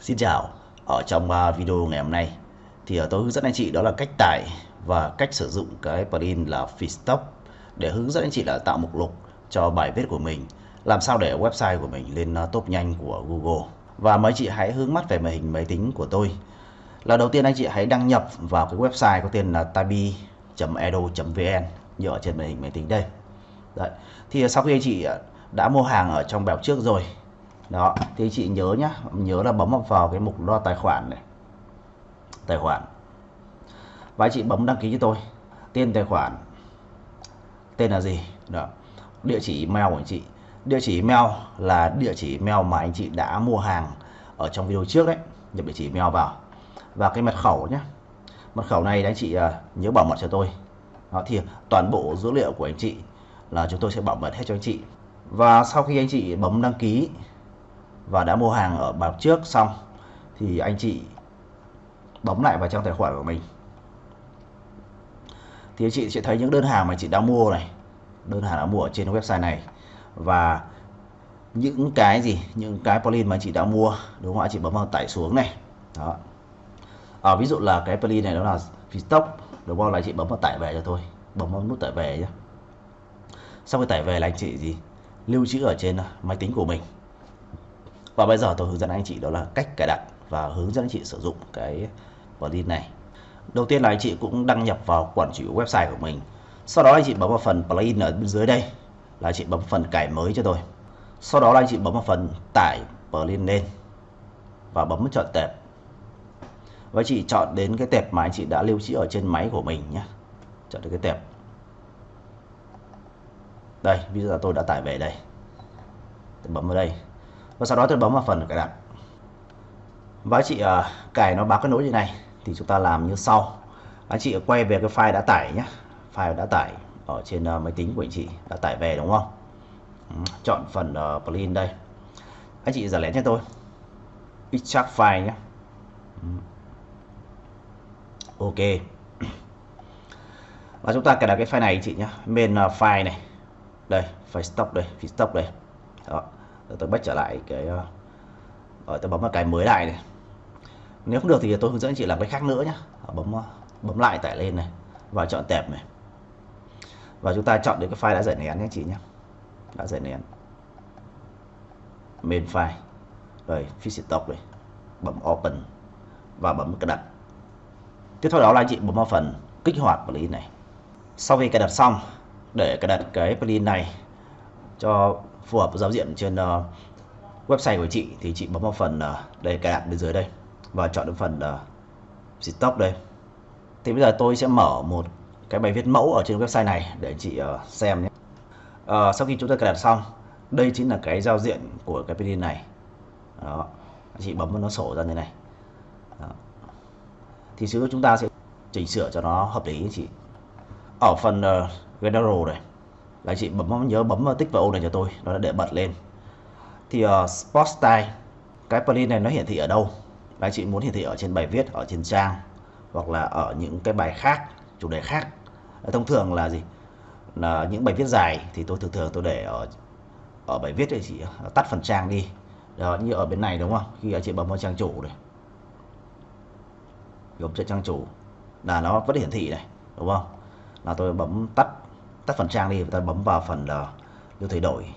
Xin chào, ở trong à, video ngày hôm nay thì à, tôi hướng dẫn anh chị đó là cách tải và cách sử dụng cái plugin là Feedstock để hướng dẫn anh chị là tạo mục lục cho bài viết của mình làm sao để website của mình lên à, top nhanh của Google. Và mấy chị hãy hướng mắt về màn hình máy tính của tôi. Là đầu tiên anh chị hãy đăng nhập vào cái website có tên là tabi.edu.vn như ở trên màn hình máy tính đây. Đấy. thì sau khi anh chị đã mua hàng ở trong bèo trước rồi đó, thì chị nhớ nhá, nhớ là bấm vào cái mục lo tài khoản này. Tài khoản. Và chị bấm đăng ký cho tôi. Tên tài khoản. Tên là gì? Đó, địa chỉ email của anh chị. Địa chỉ email là địa chỉ email mà anh chị đã mua hàng ở trong video trước đấy. Nhập địa chỉ email vào. Và cái mật khẩu nhé mật khẩu này anh chị à, nhớ bảo mật cho tôi. Đó, thì toàn bộ dữ liệu của anh chị là chúng tôi sẽ bảo mật hết cho anh chị. Và sau khi anh chị bấm đăng ký và đã mua hàng ở bạc trước xong thì anh chị bấm lại vào trong tài khoản của mình. Thì anh chị sẽ thấy những đơn hàng mà chị đã mua này đơn hàng đã mua ở trên website này. Và những cái gì những cái plugin mà chị đã mua đúng không ạ? Chị bấm vào tải xuống này. Đó. À, ví dụ là cái plugin này đó là stock đúng không? Là chị bấm vào tải về cho tôi bấm vào nút tải về nhé sau khi tải về là anh chị gì? Lưu trữ ở trên máy tính của mình và bây giờ tôi hướng dẫn anh chị đó là cách cài đặt và hướng dẫn anh chị sử dụng cái plugin này. Đầu tiên là anh chị cũng đăng nhập vào quản trị website của mình. Sau đó anh chị bấm vào phần plugin ở bên dưới đây, là anh chị bấm phần cài mới cho tôi. Sau đó là anh chị bấm vào phần tải plugin lên và bấm chọn tệp. Và chị chọn đến cái tệp mà anh chị đã lưu trữ ở trên máy của mình nhé. Chọn được cái tệp. Đây, bây giờ tôi đã tải về đây. Tôi bấm vào đây và sau đó tôi bấm vào phần cài đặt. Và anh chị uh, cài nó báo cái nối như này thì chúng ta làm như sau. Anh chị quay về cái file đã tải nhé file đã tải ở trên uh, máy tính của anh chị đã tải về đúng không? Ừ, chọn phần uh, plugin đây. Anh chị giả lén cho tôi. Extract file nhé ừ. ok. Và chúng ta cài đặt cái file này anh chị nhé main uh, file này. Đây file stop đây file stop đây. Đó tôi bắt trở lại cái ờ, ờ, rồi tôi bấm vào cái mới lại này. Nếu không được thì tôi hướng dẫn chị làm cái khác nữa nhé ờ, bấm bấm lại tải lên này và chọn tệp này. Và chúng ta chọn được cái file đã giải nén nhé chị nhé đã giải nén. Main file. Rồi fix stock này. Bấm open và bấm cài đặt. Tiếp theo đó là chị bấm vào phần kích hoạt plugin này. Sau khi cài đặt xong, để cài đặt cái plugin này cho phù hợp với giao diện trên uh, website của chị thì chị bấm vào phần uh, đây cài đặt bên dưới đây và chọn đến phần ờ, uh, stop đây. Thì bây giờ tôi sẽ mở một cái bài viết mẫu ở trên website này để chị uh, xem nhé. Uh, sau khi chúng ta cài đặt xong đây chính là cái giao diện của cái plugin này. Đó chị bấm vào nó sổ ra như này. Đó. thì xíu chúng ta sẽ chỉnh sửa cho nó hợp lý chị. Ở phần uh, general này là chị bấm nhớ bấm tích vào ô này cho tôi nó để bật lên. Thì ờ, uh, Sport Style cái plugin này nó hiển thị ở đâu? Là chị muốn hiển thị ở trên bài viết ở trên trang hoặc là ở những cái bài khác chủ đề khác. Ờ, thông thường là gì? Là những bài viết dài thì tôi thường thường tôi để ở ở bài viết thì chị ờ, tắt phần trang đi. Đó, như ở bên này đúng không? Khi chị bấm vào trang chủ này. Gồm trên trang chủ. Là nó vẫn hiển thị này đúng không? Là tôi bấm tắt tắt phần trang đi và ta bấm vào phần ờ, là lưu thay đổi.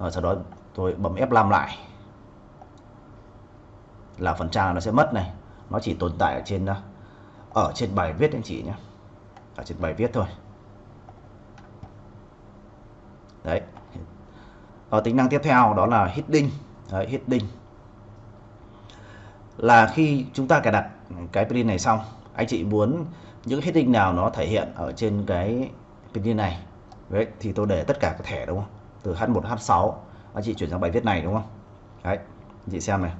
Rồi sau đó tôi bấm F5 lại. Là phần trang nó sẽ mất này. Nó chỉ tồn tại ở trên ờ, ở trên bài viết anh chị nhé. Ở trên bài viết thôi. Đấy. Ở tính năng tiếp theo đó là heading đấy, heading là khi chúng ta cài đặt cái plugin này xong anh chị muốn những heading nào nó thể hiện ở trên cái pin này. Đấy thì tôi để tất cả các thẻ đúng không? Từ H1 H6 anh chị chuyển sang bài viết này đúng không? Đấy anh chị xem này.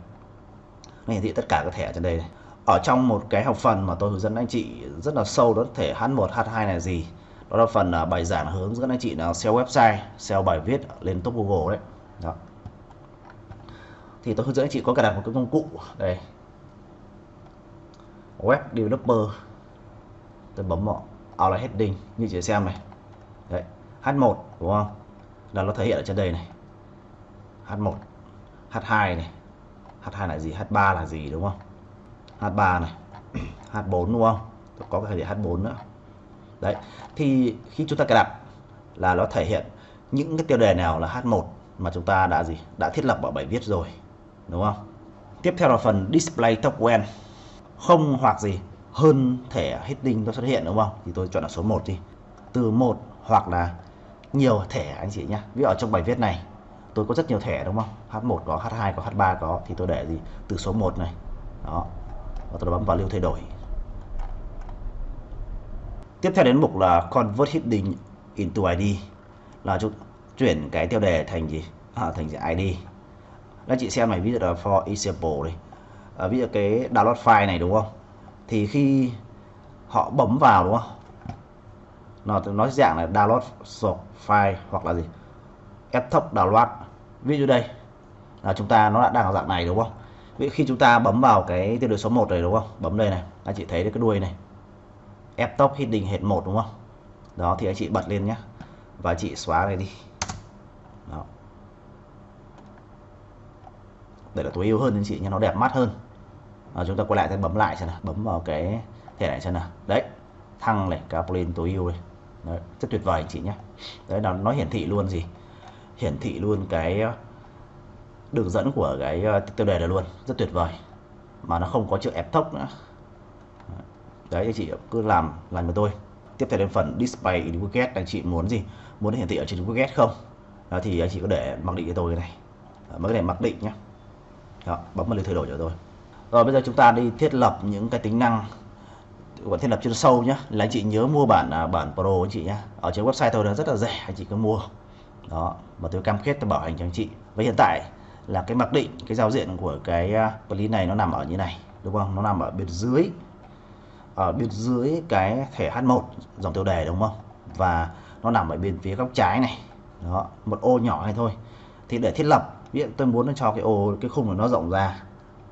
Nó hiển thị tất cả các thẻ trên đây này. ở trong một cái học phần mà tôi hướng dẫn anh chị rất là sâu đó thể H1 H2 là gì? Đó là phần uh, bài giảng hướng dẫn anh chị là SEO website SEO bài viết lên top Google đấy. Đó. Thì tôi hướng dẫn anh chị có cài đặt một cái công cụ. Đây. Web developer tôi bấm vào outline heading như chị xem này. Đấy H1 đúng không? Là nó thể hiện ở trên đây này. H1 H2 này. H2 là gì? H3 là gì, đúng không? H3 này. H4 đúng không? Có cái thể H4 nữa. Đấy, thì khi chúng ta cài đặt là nó thể hiện những cái tiêu đề nào là H1 mà chúng ta đã gì? Đã thiết lập ở bài viết rồi, đúng không? Tiếp theo là phần display top không hoặc gì hơn thẻ heading nó xuất hiện đúng không? Thì tôi chọn là số 1 đi. Từ một hoặc là nhiều thẻ anh chị nhé ví dụ ở trong bài viết này tôi có rất nhiều thẻ đúng không? H1 có H2 có H3 có thì tôi để gì? Từ số 1 này. Đó. Và tôi bấm vào lưu thay đổi. Tiếp theo đến mục là convert heading into ID là chúng chuyển cái tiêu đề thành gì? À, thành ID các chị xem này ví dụ là for example đi. À, ví dụ cái download file này đúng không? Thì khi họ bấm vào, đúng không? Nó, nói dạng là download source file hoặc là gì? F download. Ví dụ đây, là chúng ta, nó đã đang ở dạng này, đúng không? Vậy khi chúng ta bấm vào cái tiêu đề số 1 này đúng không? Bấm đây này, anh chị thấy cái đuôi này. Ép top hidden hệt 1 đúng không? Đó, thì anh chị bật lên nhé và chị xóa này đi. Đó. để là tối ưu hơn anh chị nha nó đẹp mắt hơn à, chúng ta quay lại ta bấm lại xem nào bấm vào cái thẻ này xem nào. Đấy thăng này Caplin tối ưu đây, đấy, rất tuyệt vời anh chị nhé. Đấy là nó hiển thị luôn gì? Hiển thị luôn cái ờ, đường dẫn của cái ờ, tiêu đề này luôn rất tuyệt vời. Mà nó không có chữ ép thốc nữa. Đấy anh chị cứ làm làm với tôi tiếp theo đến phần display in widget anh chị muốn gì? Muốn hiển thị ở trên widget không? Đó, thì anh chị có để mặc định cho tôi cái này. Mấy cái này mặc định nhé. Đó, bấm vào lịch thay đổi cho tôi rồi bây giờ chúng ta đi thiết lập những cái tính năng của thiết lập chuyên sâu nhé là anh chị nhớ mua bản à, bản pro anh chị nhé ở trên website tôi nó rất là rẻ anh chị cứ mua. Đó và tôi cam kết tôi bảo hành cho anh chị. Với hiện tại là cái mặc định cái giao diện của cái à, plugin này nó nằm ở như này đúng không? Nó nằm ở bên dưới ở bên dưới cái thẻ H1 dòng tiêu đề đúng không? Và nó nằm ở bên phía góc trái này. Đó một ô nhỏ này thôi. Thì để thiết lập ví dụ tôi muốn cho cái ô cái khung của nó rộng ra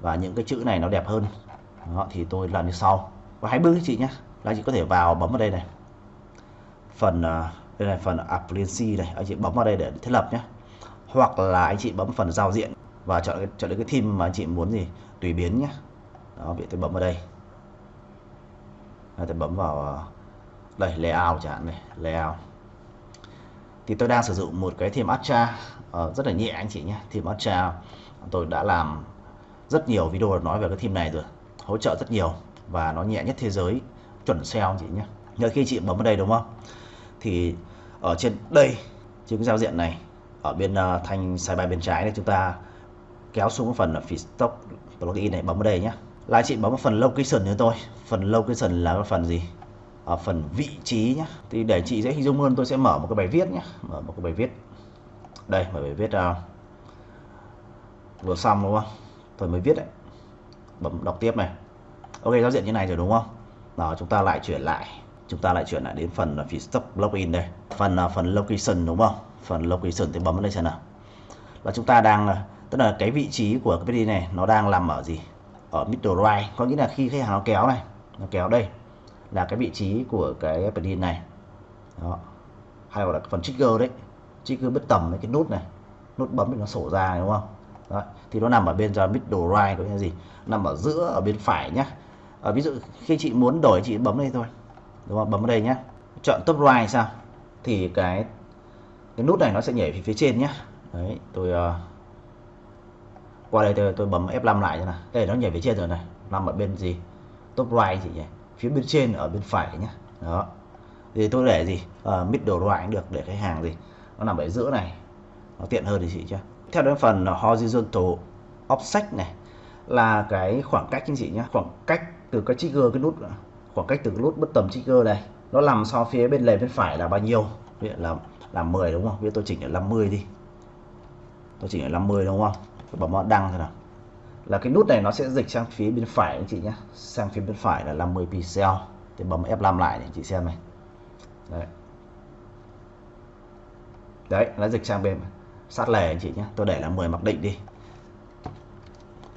và những cái chữ này nó đẹp hơn. Đó, thì tôi làm như sau. Và hãy bước các chị nhé. Là chị có thể vào bấm vào đây này. Phần à, đây là phần appliance này. Anh chị bấm vào đây để thiết lập nhé. Hoặc là anh chị bấm phần giao diện và chọn chọn được cái theme mà anh chị muốn gì tùy biến nhé. Đó vậy tôi bấm vào đây. Tôi bấm vào à, đây layout chẳng hạn này layout. Thì tôi đang sử dụng một cái theme Astra uh, ờ, rất là nhẹ anh chị nhé theme Astra tôi đã làm rất nhiều video nói về cái theme này rồi. Hỗ trợ rất nhiều và nó nhẹ nhất thế giới. Chuẩn SEO chị nhé nhờ khi chị bấm vào đây đúng không? Thì ở trên đây trên cái giao diện này ở bên uh, thanh sidebar bên trái này chúng ta kéo xuống phần là feedstock plugin này bấm vào đây nhé là chị bấm vào phần location cho tôi phần location là phần gì? Ở phần vị trí nhé thì để chị dễ hình dung hơn tôi sẽ mở một cái bài viết nhé mở một cái bài viết. Đây mở bài viết uh, vừa xong đúng không? Tôi mới viết đấy. Bấm đọc tiếp này. Ok, giao diện như này rồi đúng không? Đó, chúng ta lại chuyển lại. Chúng ta lại chuyển lại đến phần à, phía stop login đây. Phần là phần location đúng không? Phần location thì bấm vào đây xem nào. Là chúng ta đang à, tức là cái vị trí của cái pd này nó đang nằm ở gì? Ở middle right. Có nghĩa là khi khách hàng nó kéo này, nó kéo đây là cái vị trí của cái pd này. Đó. Hay gọi là phần trigger đấy. Trigger bất tầm cái nút này. Nút bấm thì nó sổ ra, đúng không? Đó. thì nó nằm ở bên ra middle right có nghĩa gì? Nằm ở giữa ở bên phải nhá. À, ví dụ khi chị muốn đổi chị bấm đây thôi. Đúng không? Bấm vào đây nhá. Chọn top right sao? Thì cái cái nút này nó sẽ nhảy về phía trên nhá. Đấy tôi uh, qua đây tôi, tôi bấm F5 lại cho nào. Đây nó nhảy về trên rồi này. Nằm ở bên gì? Top right chị nhỉ? Phía bên trên ở bên phải nhá. Đó. Thì tôi để gì? Uh, middle right cũng được. Để cái hàng gì? Nó nằm ở giữa này. Nó tiện hơn thì chị chưa theo đến phần horizontal offset này, là cái khoảng cách anh chị nhé khoảng cách từ cái trigger, cái nút, khoảng cách từ cái nút bất tầm trigger này nó nằm so phía bên lề bên phải là bao nhiêu? Ví là là 10 đúng không? Bây giờ tôi chỉnh ở 50 đi. Tôi chỉnh ở 50 đúng không? Tôi bấm vào đăng thôi nào. Là cái nút này nó sẽ dịch sang phía bên phải anh chị nhé sang phía bên phải là 50 pixel. Thì bấm F5 lại để chị xem này. Đấy. Đấy, nó dịch sang bên sát lề anh chị nhé. Tôi để là 10 mặc định đi.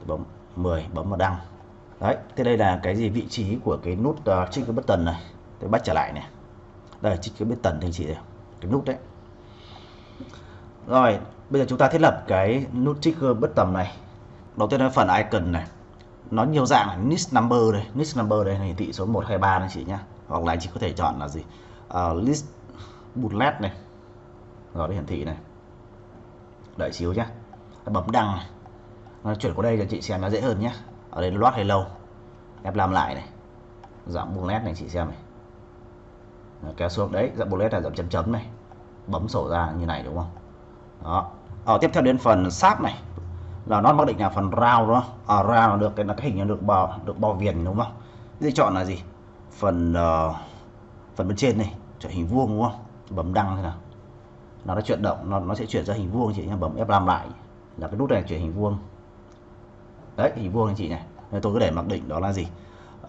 Bấm 10 bấm vào đăng. Đấy thế đây là cái gì? Vị trí của cái nút ờ, uh, trigger button này. Tôi bắt trở lại này. Đây trigger button thì anh chị này. Cái nút đấy. Rồi bây giờ chúng ta thiết lập cái nút trigger bất tầm này. Đầu tiên là phần icon này. Nó nhiều dạng là list number đây. List number đây hiển thị số 123 anh chị nhá hoặc là anh chị có thể chọn là gì? Uh, list bullet này. Rồi nó hiển thị này đợi xíu nhá. Bấm đăng nó chuyển qua đây cho chị xem nó dễ hơn nhé ở đây loát hay lâu. Em làm lại này. Giảm bullet này chị xem này. Nó kéo xuống đấy giảm dạng nét là giảm chấm chấm này. Bấm sổ ra như này đúng không? Đó. Ở tiếp theo đến phần sáp này. Là nó mặc định là phần rau đó ở à, round được cái là cái hình nó được bò được bò viền đúng không? Thì chọn là gì? Phần uh, phần bên trên này chọn hình vuông đúng không? Bấm đăng thế nào? Nó đã chuyển động nó nó sẽ chuyển ra hình vuông chị nhé bấm F5 lại là cái nút này chuyển hình vuông. Đấy hình vuông anh chị này. Nên tôi cứ để mặc định đó là gì?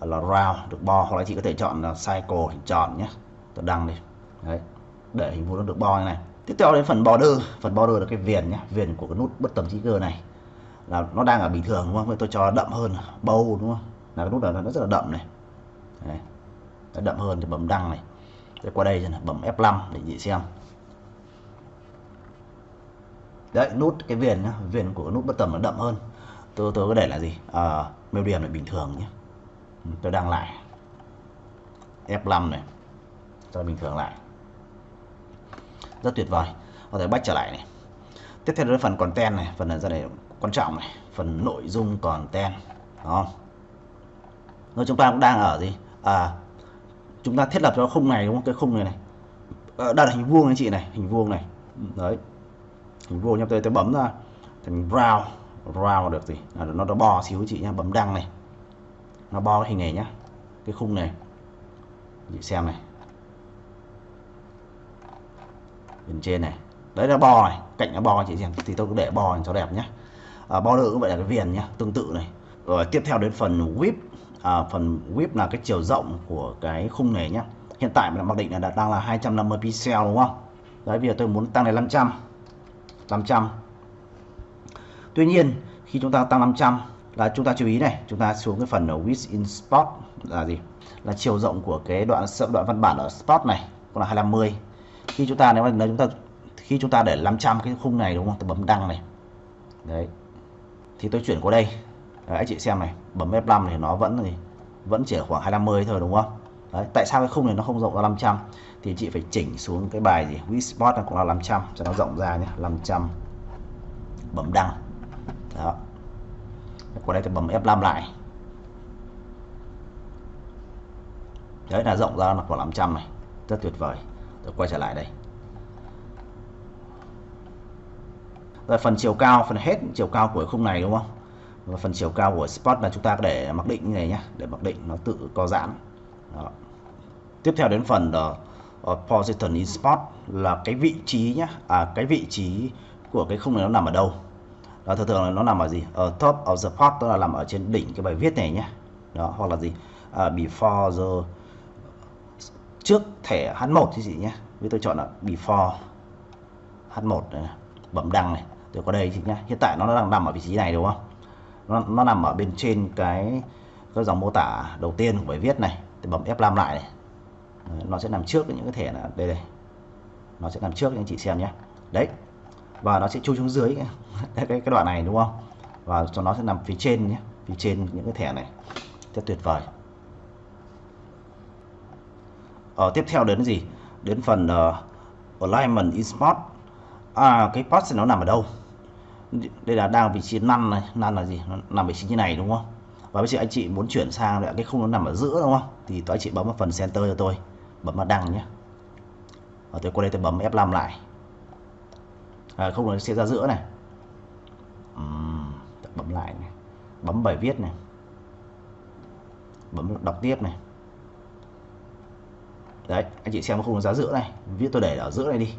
Là round được bo. Hoặc là chị có thể chọn là cycle hình tròn nhé tôi đăng đi. Đấy để hình vuông nó được bo như này. Tiếp theo đến phần border. Phần border là cái viền nhé viền của cái nút bất tầm trigger này. Là nó đang ở bình thường đúng không? Vậy tôi cho đậm hơn bầu đúng không? Là cái nút này nó rất là đậm này. Đấy. Đậm hơn thì bấm đăng này. Để qua đây này, bấm F5 để chị xem đấy nút cái viền nhá viền của nút bất tầm nó đậm hơn. Tôi tôi có để là gì? Ờ, à, mêu điểm là bình thường nhé ừ, tôi đang lại. F5 này cho bình thường lại. Rất tuyệt vời. Có thể bách trở lại này. Tiếp theo là phần content này phần này ra này quan trọng này phần nội dung content đó rồi chúng ta cũng đang ở gì? À chúng ta thiết lập cho khung này đúng không? Cái khung này này. À, hình vuông anh chị này hình vuông này. Đấy hình vô nhá tôi tôi bấm ra. Thành brown brown được gì à, nó nó bò xíu chị nhá bấm đăng này. Nó bo cái hình này nhá cái khung này. Chị xem này. Bên trên này. Đấy là bo này cạnh nó bo chị xem thì tôi cứ để bo cho đẹp nhá. À, border cũng vậy là cái viền nhá tương tự này. Rồi tiếp theo đến phần whip. À, phần whip là cái chiều rộng của cái khung này nhá. Hiện tại mình mặc định là đang là 250 pixel đúng không? Đấy bây giờ tôi muốn tăng lên 500 500 tuy nhiên khi chúng ta tăng 500 là chúng ta chú ý này chúng ta xuống cái phần ở width in spot là gì? Là chiều rộng của cái đoạn đoạn văn bản ở spot này cũng là 250 khi chúng ta nếu mà chúng ta khi chúng ta để 500 cái khung này đúng không? Tôi bấm đăng này. Đấy. Thì tôi chuyển qua đây. Đấy, anh chị xem này bấm F5 thì nó vẫn thì vẫn chỉ ở khoảng 250 thôi đúng không? Đấy, tại sao cái khung này nó không rộng ra 500 thì chị phải chỉnh xuống cái bài gì? Width spot cũng là 500 cho nó rộng ra nhé 500 bấm đăng. Đó. Qua đây thì bấm F5 lại. Đấy là rộng ra là khoảng 500 này. Rất tuyệt vời. Tôi quay trở lại đây. Rồi phần chiều cao phần hết chiều cao của khung này đúng không? Và phần chiều cao của spot là chúng ta để mặc định như này nhé để mặc định nó tự co giãn. Đó. tiếp theo đến phần uh, Ờ, position in spot là cái vị trí nhé à cái vị trí của cái khung này nó nằm ở đâu? Đó thường thường là nó nằm ở gì? Ở top of the pot tức là nằm ở trên đỉnh cái bài viết này nhé đó hoặc là gì? À, before the trước thẻ H1 thì gì nhé với tôi chọn là before H1 này, bấm đăng này tôi có đây thì nhá. Hiện tại nó đang nằm ở vị trí này đúng không? Nó, nó nằm ở bên trên cái cái dòng mô tả đầu tiên của bài viết này. Tôi bấm F5 lại này. Ờ, nó sẽ nằm trước những cái thẻ là đây đây. Nó sẽ nằm trước anh chị xem nhé. Đấy. Và nó sẽ chui xuống dưới cái, cái, cái đoạn này đúng không? Và cho nó sẽ nằm phía trên nhé phía trên những cái thẻ này. Rất tuyệt vời. Ở ờ, tiếp theo đến gì? Đến phần uh, alignment in spot. À cái post nó nằm ở đâu? Đây là đang vị trí năn này. Năn là gì? Nó nằm vị trí như này đúng không? Và bây giờ anh chị muốn chuyển sang lại cái khung nó nằm ở giữa đúng không? Thì tôi anh chị bấm vào phần center cho tôi bấm vào đăng nhé. Và tôi qua đây tôi bấm F5 lại. À, không nó sẽ ra giữa này. Uhm, bấm lại này. Bấm bài viết này. Bấm đọc tiếp này. Đấy anh chị xem không có giá giữa này. Viết tôi để ở giữa này đi.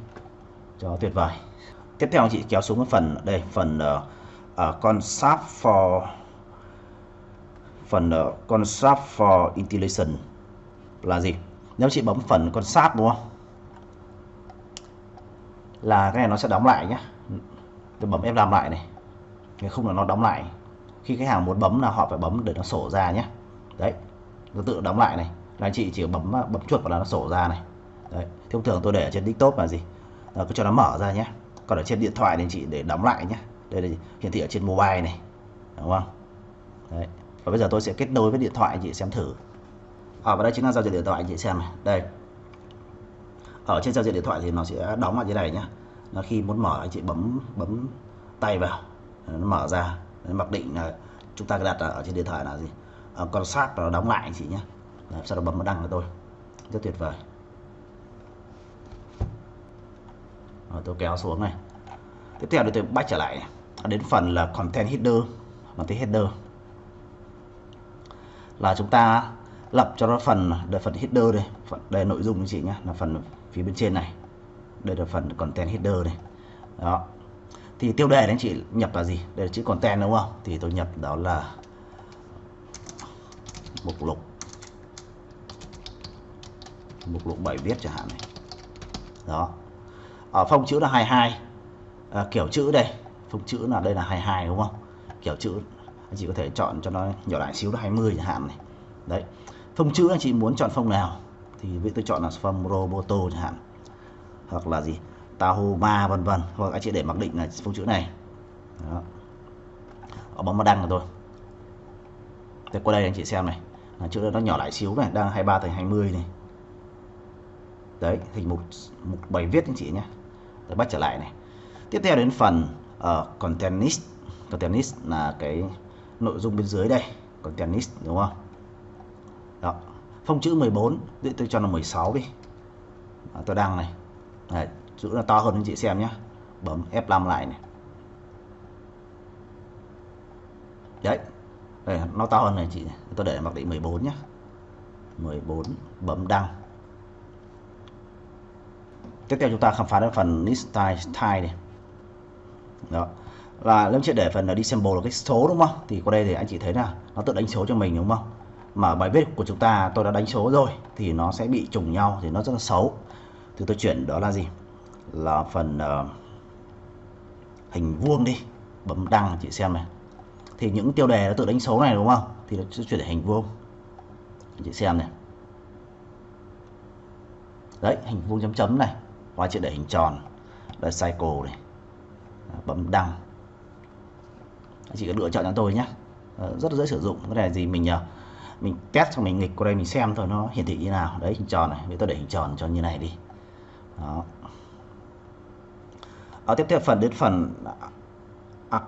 Cho tuyệt vời. Tiếp theo anh chị kéo xuống cái phần đây phần uh, uh, concept for phần uh, concept for intelligence là gì? Nếu chị bấm phần concept đúng không? Là cái này nó sẽ đóng lại nhé tôi bấm F5 lại này. Cái khung là nó đóng lại. Khi khách hàng muốn bấm là họ phải bấm để nó sổ ra nhé đấy, nó tự đóng lại này. Là anh chị chỉ bấm bấm chuột vào là nó sổ ra này. Đấy thông thường tôi để ở trên desktop là gì? Là cứ cho nó mở ra nhé còn ở trên điện thoại thì chị để đóng lại nhé đây là hiển thị ở trên mobile này. Đúng không? Đấy, và bây giờ tôi sẽ kết nối với điện thoại, anh chị xem thử ở đây chính là giao diện điện thoại anh chị xem này. Đây. Ở trên giao diện điện thoại thì nó sẽ đóng lại như này nhá. Nó khi muốn mở anh chị bấm bấm tay vào nó mở ra nó mặc định là chúng ta đặt ở trên điện thoại là gì? À, con sát nó đóng lại anh chị nhé Đấy, sau đó bấm đăng cho tôi. Rất tuyệt vời. Rồi, tôi kéo xuống này. Tiếp theo thì tôi bắt trở lại. Đến phần là content header content tiếng header. Là chúng ta lập cho nó phần đây phần header đây phần đây nội dung anh chị nhé là phần phía bên trên này. Đây là phần content header này đó. Thì tiêu đề anh chị nhập là gì? Đây là chữ content đúng không? Thì tôi nhập đó là mục lục. Mục lục bảy viết chẳng hạn này. Đó. Ở phông chữ là 22 à, kiểu chữ đây. Phông chữ là đây là 22 đúng không? Kiểu chữ anh chị có thể chọn cho nó nhỏ lại xíu là 20 chẳng hạn này. Đấy phông chữ anh chị muốn chọn phông nào thì vậy tôi chọn là phông roboto chẳng hạn. Hoặc là gì? Tahoma vân vân. Hoặc anh chị để mặc định là phông chữ này. Đó. ở bấm vào đăng là tôi. Thì qua đây anh chị xem này. À, chữ nó nhỏ lại xíu này đang 23 thành 20 này. Đấy thành một một bài viết anh chị nhé. Tôi bắt trở lại này. Tiếp theo đến phần ờ, uh, content list content list là cái nội dung bên dưới đây. Content list đúng không? Đó. Phông chữ 14 để tôi cho nó 16 đi. À, tôi đăng này. Đấy, chữ nó to hơn anh chị xem nhé bấm F5 lại này. Đấy. Đây, nó to hơn này chị tôi để mặc định 14 nhé 14 bấm đăng. Tiếp theo chúng ta khám phá đến phần list style, style này. Đó. Là nếu chị để phần là đi symbol là cái số đúng không? Thì qua đây thì anh chị thấy là nó tự đánh số cho mình đúng không? Mà bài viết của chúng ta tôi đã đánh số rồi thì nó sẽ bị trùng nhau thì nó rất là xấu. Thì tôi chuyển đó là gì? Là phần uh, hình vuông đi bấm đăng chị xem này. Thì những tiêu đề nó tự đánh số này đúng không? Thì nó sẽ chuyển thành hình vuông. Chị xem này. Đấy hình vuông chấm chấm này. Hóa chị để hình tròn. Là cycle này. Bấm đăng. Chị có lựa chọn cho tôi nhé. Ờ, rất là dễ sử dụng. Cái này gì mình nhờ? Mình test cho mình nghịch qua đây mình xem thôi, nó hiển thị như nào. Đấy, hình tròn này, bây tôi để hình tròn cho như này đi. Đó. Ở tiếp theo phần, đến phần à,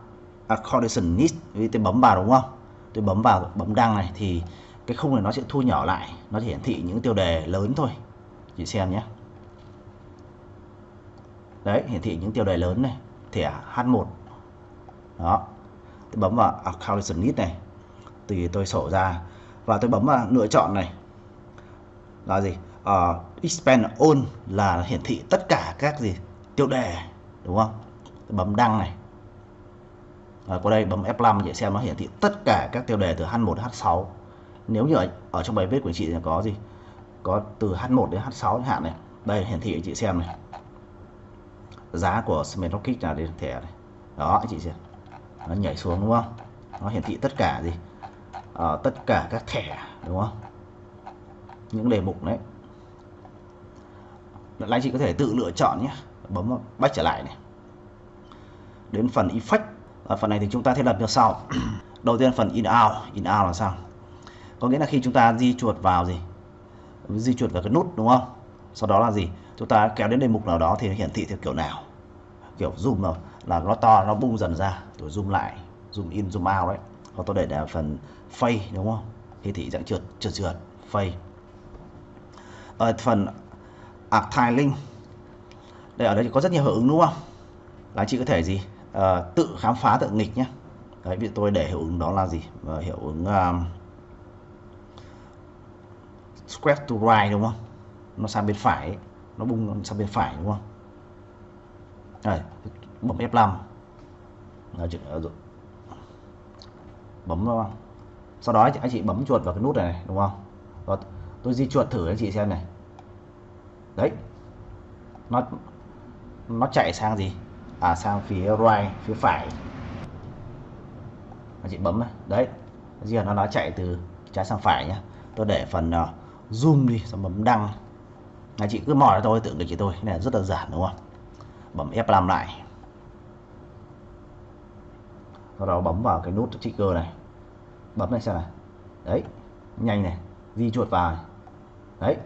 accordion vì tôi bấm vào đúng không? Tôi bấm vào bấm đăng này thì cái khung này nó sẽ thu nhỏ lại. Nó hiển thị những tiêu đề lớn thôi. Chị xem nhé. Đấy, hiển thị những tiêu đề lớn này. Thẻ H1 đó. Tôi bấm vào accordion này. Thì tôi sổ ra và tôi bấm vào lựa chọn này. Là gì? Ờ, uh, expand all là hiển thị tất cả các gì? Tiêu đề đúng không? Tôi bấm đăng này. Rồi qua đây bấm F5 để xem nó hiển thị tất cả các tiêu đề từ H1 đến H6 nếu như ở, ở trong bài viết của chị có gì? Có từ H1 đến H6 chẳng hạn này. Đây hiển thị chị xem này. Giá của Smart Rocket là đây thẻ này. Đó chị xem. Nó nhảy xuống đúng không? Nó hiển thị tất cả gì? À, tất cả các thẻ đúng không? Những đề mục đấy. Lại anh chị có thể tự lựa chọn nhé. Bấm back trở lại này. Đến phần effect. Ở phần này thì chúng ta thiết lập như sau. Đầu tiên phần in out. In out là sao? Có nghĩa là khi chúng ta di chuột vào gì? Di chuột vào cái nút đúng không? Sau đó là gì? Chúng ta kéo đến đề mục nào đó thì hiển thị theo kiểu nào? Kiểu zoom nào? là nó to nó bung dần ra. Rồi zoom lại zoom in zoom out đấy hoặc tôi để là phần phay đúng không? Thì thị dạng trượt trượt trượt phay ở phần arc đây ở đây có rất nhiều hiệu ứng đúng không? Là chị có thể gì? Uh, tự khám phá tự nghịch nhé đấy vì tôi để hiệu ứng đó là gì? Uh, hiệu ứng um, square to right đúng không? Nó sang bên phải ấy. nó bung sang bên phải đúng không? Đây bấm F5 Đấy, bấm vào sau đó anh chị bấm chuột vào cái nút này đúng không? Và tôi di chuột thử anh chị xem này. Đấy. Nó nó chạy sang gì? À sang phía right phía phải. Anh chị bấm này. Đấy. Giờ nó nó chạy từ trái sang phải nhá. Tôi để phần uh, zoom đi xong bấm đăng. Anh chị cứ mỏi thôi tưởng được chị tôi. Này rất là giản đúng không? Bấm F5 lại sau đó bấm vào cái nút trigger này. Bấm này xem này. Đấy, nhanh này. Di chuột vào này. đấy.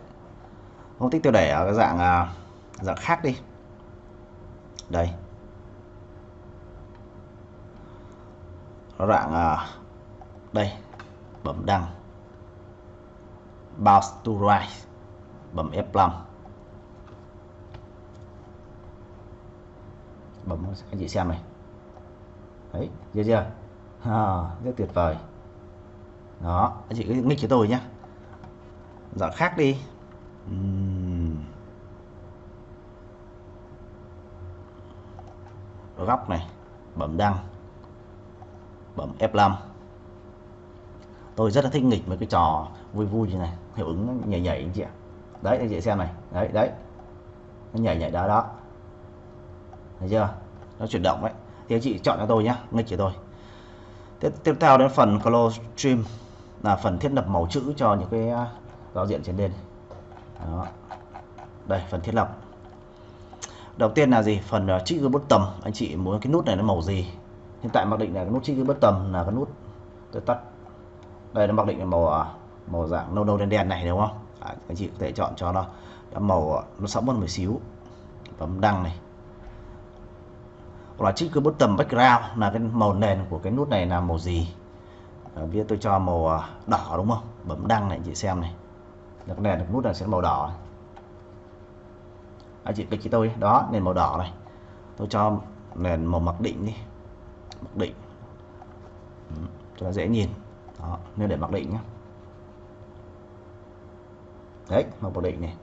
Không thích tôi để ở cái dạng à, dạng khác đi. Đây. Dạng à, đây. Bấm đăng. Bounce to right bấm F5 bấm anh chị xem này? Đấy chưa chưa? À, rất tuyệt vời. Đó anh chị cứ nghịch cho tôi nhé dọn dạ, khác đi. Uhm. góc này bấm đăng bấm F5 tôi rất là thích nghịch mấy cái trò vui vui như này hiệu ứng nhảy nhảy anh chị ạ. Đấy anh chị xem này. Đấy đấy. Nó nhảy nhảy đó đó. Thấy chưa? Nó chuyển động đấy thì anh chị chọn cho tôi nhé nghịch cho tôi. Tiếp tiếp theo đến phần color stream là phần thiết lập màu chữ cho những cái à, giao diện trên đây đó. đây phần thiết lập. Đầu tiên là gì? Phần uh, trigger button anh chị muốn cái nút này nó màu gì? Hiện tại mặc định là cái nút trigger button là cái nút tôi tắt. Đây nó mặc định là màu à, màu dạng nâu nâu đen đen này đúng không? À, anh chị có thể chọn cho nó. Màu à, nó sẫm hơn một xíu. Bấm đăng này hoặc là cái bottom background là cái màu nền của cái nút này là màu gì? À, Bây giờ tôi cho màu à, đỏ đúng không? Bấm đăng này, chị xem này. Là cái nền nút này sẽ màu đỏ này. anh chị kịch cho tôi đó, nền màu đỏ này. Tôi cho nền màu mặc định đi. Mặc định. Ừ, cho nó dễ nhìn. Đó nên để mặc định nhé đấy, màu mặc định này.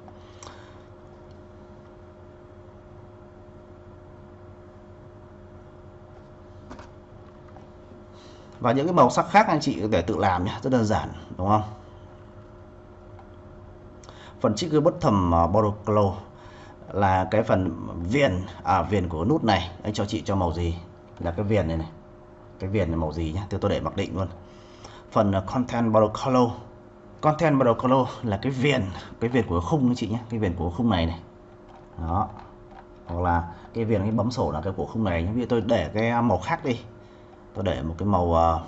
Và những cái màu sắc khác anh chị có thể tự làm nhé rất đơn giản, đúng không? Phần chiếc bất thầm ờ, border glow là cái phần viền à viền của nút này. Anh cho chị cho màu gì? Là cái viền này này. Cái viền này màu gì nhá? Thì tôi để mặc định luôn. Phần ờ, content border color content border color là cái viền cái viền của khung anh chị nhé cái viền của khung này này. Đó. Hoặc là cái viền cái bấm sổ là cái của khung này ví dụ tôi để cái màu khác đi tôi để một cái màu ờ,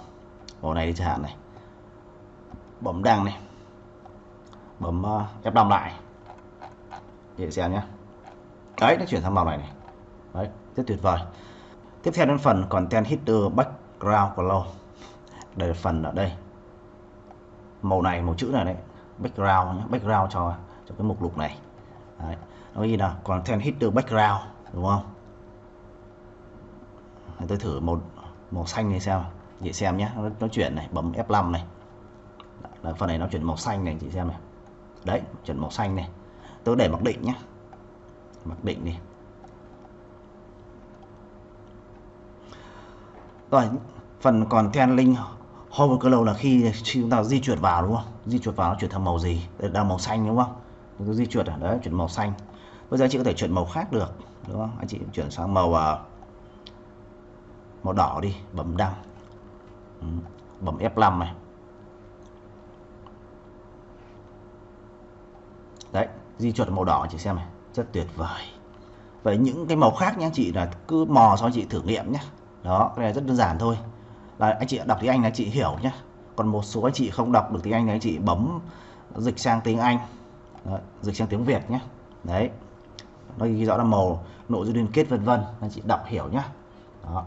màu này đi chẳng hạn này. Bấm đăng này. Bấm ờ, ép F5 lại. Để xem nhé đấy, nó chuyển sang màu này này. Đấy, rất tuyệt vời. Tiếp theo đến phần content header background color. Đây là phần ở đây. Màu này, màu chữ này đấy. Background nhé background cho cho cái mục lục này. Đấy. nó ghi là content header background, đúng không? Tôi thử một màu xanh này xem. Chị xem nhé nó, nó chuyển này bấm F5 này. Là phần này nó chuyển màu xanh này chị xem này. Đấy chuyển màu xanh này. Tôi để mặc định nhé. Mặc định đi. Rồi phần còn then link hover color là khi, chúng ta di chuyển vào đúng không? Di chuyển vào nó chuyển thành màu gì? Đây là màu xanh đúng không? Tôi di chuyển ở đấy chuyển màu xanh. Bây giờ chị có thể chuyển màu khác được đúng không? Anh chị chuyển sang màu uh, màu đỏ đi bấm đăng. Ừ, bấm F5 này. Đấy di chuyển màu đỏ chị xem này. Rất tuyệt vời. Vậy những cái màu khác nhé chị là cứ mò cho chị thử nghiệm nhé đó cái này rất đơn giản thôi. Là anh chị đọc tiếng Anh là chị hiểu nhé còn một số anh chị không đọc được tiếng Anh thì anh chị bấm dịch sang tiếng Anh. Đấy, dịch sang tiếng Việt nhé đấy nó ghi rõ là màu nội dung liên kết vân vân. Anh chị đọc hiểu nhé đó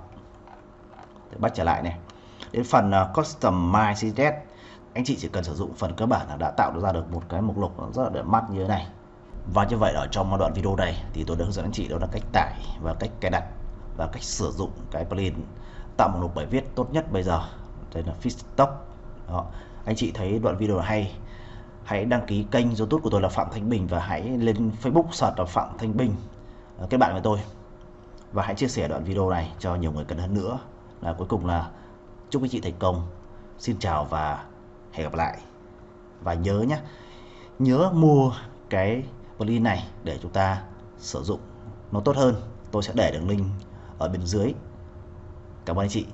bắt trở lại này. Đến phần uh, custom my CSS anh chị chỉ cần sử dụng phần cơ bản là đã tạo ra được một cái mục lục rất là đẹp mắt như thế này. Và như vậy ở trong đoạn video này thì tôi đã hướng dẫn anh chị đó là cách tải và cách cài đặt và cách sử dụng cái plugin tạo mục lục bài viết tốt nhất bây giờ. Đây là Fitstock đó. Anh chị thấy đoạn video hay hãy đăng ký kênh youtube của tôi là Phạm Thanh Bình và hãy lên Facebook search là Phạm Thanh Bình. Ờ, kết bạn với tôi. Và hãy chia sẻ đoạn video này cho nhiều người cần hơn nữa là cuối cùng là chúc anh chị thành công. Xin chào và hẹn gặp lại. Và nhớ nhé nhớ mua cái plugin này để chúng ta sử dụng. Nó tốt hơn, tôi sẽ để đường link ở bên dưới. Cảm ơn anh chị.